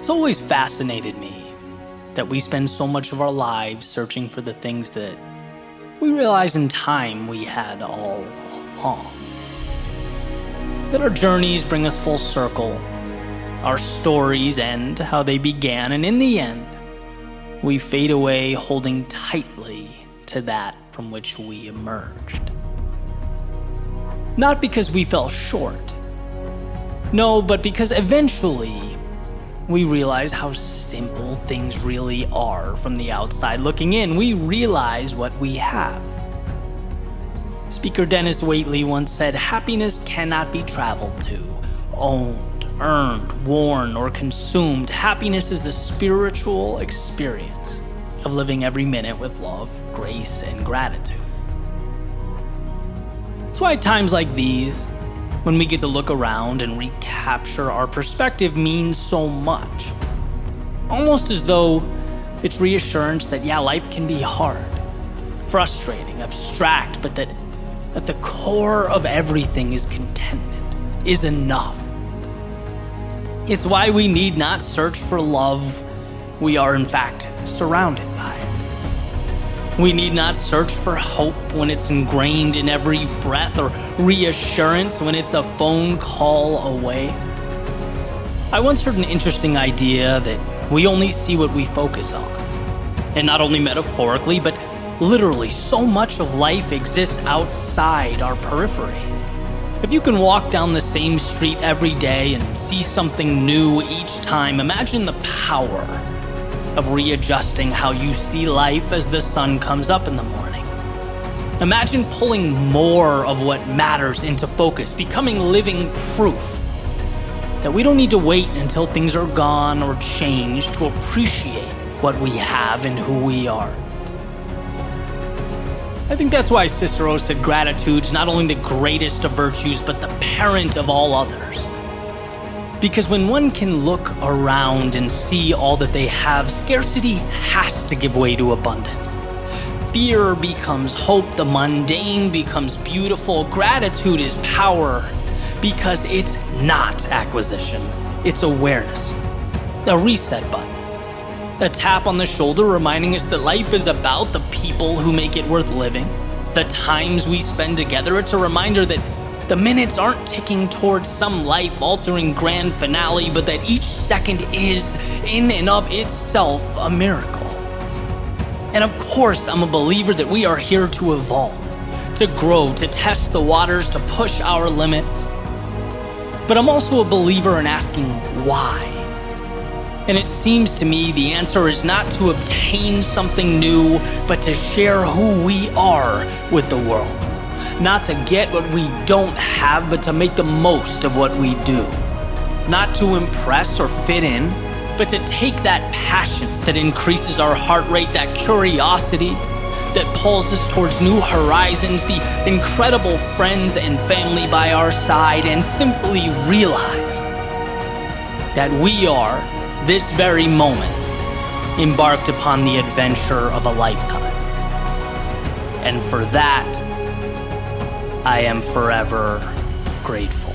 It's always fascinated me that we spend so much of our lives searching for the things that we realize in time we had all along. That our journeys bring us full circle, our stories end how they began, and in the end, we fade away holding tightly to that from which we emerged. Not because we fell short, no, but because eventually we realize how simple things really are from the outside looking in. We realize what we have. Speaker Denis Waitley once said, Happiness cannot be traveled to, owned, earned, worn, or consumed. Happiness is the spiritual experience of living every minute with love, grace, and gratitude. That's why times like these, when we get to look around and recapture our perspective means so much. Almost as though it's reassurance that, yeah, life can be hard, frustrating, abstract, but that at the core of everything is contentment, is enough. It's why we need not search for love we are, in fact, surrounded by. We need not search for hope when it's ingrained in every breath or reassurance when it's a phone call away. I once heard an interesting idea that we only see what we focus on. And not only metaphorically, but literally, so much of life exists outside our periphery. If you can walk down the same street every day and see something new each time, imagine the power of readjusting how you see life as the sun comes up in the morning. Imagine pulling more of what matters into focus, becoming living proof that we don't need to wait until things are gone or changed to appreciate what we have and who we are. I think that's why Cicero said gratitude's not only the greatest of virtues, but the parent of all others. Because when one can look around and see all that they have, scarcity has to give way to abundance. Fear becomes hope, the mundane becomes beautiful, gratitude is power, because it's not acquisition, it's awareness. A reset button. A tap on the shoulder reminding us that life is about the people who make it worth living, the times we spend together. It's a reminder that the minutes aren't ticking towards some life altering grand finale, but that each second is, in and of itself, a miracle. And of course, I'm a believer that we are here to evolve, to grow, to test the waters, to push our limits. But I'm also a believer in asking why. And it seems to me the answer is not to obtain something new, but to share who we are with the world not to get what we don't have, but to make the most of what we do. Not to impress or fit in, but to take that passion that increases our heart rate, that curiosity that pulls us towards new horizons, the incredible friends and family by our side, and simply realize that we are, this very moment, embarked upon the adventure of a lifetime. And for that, I am forever grateful.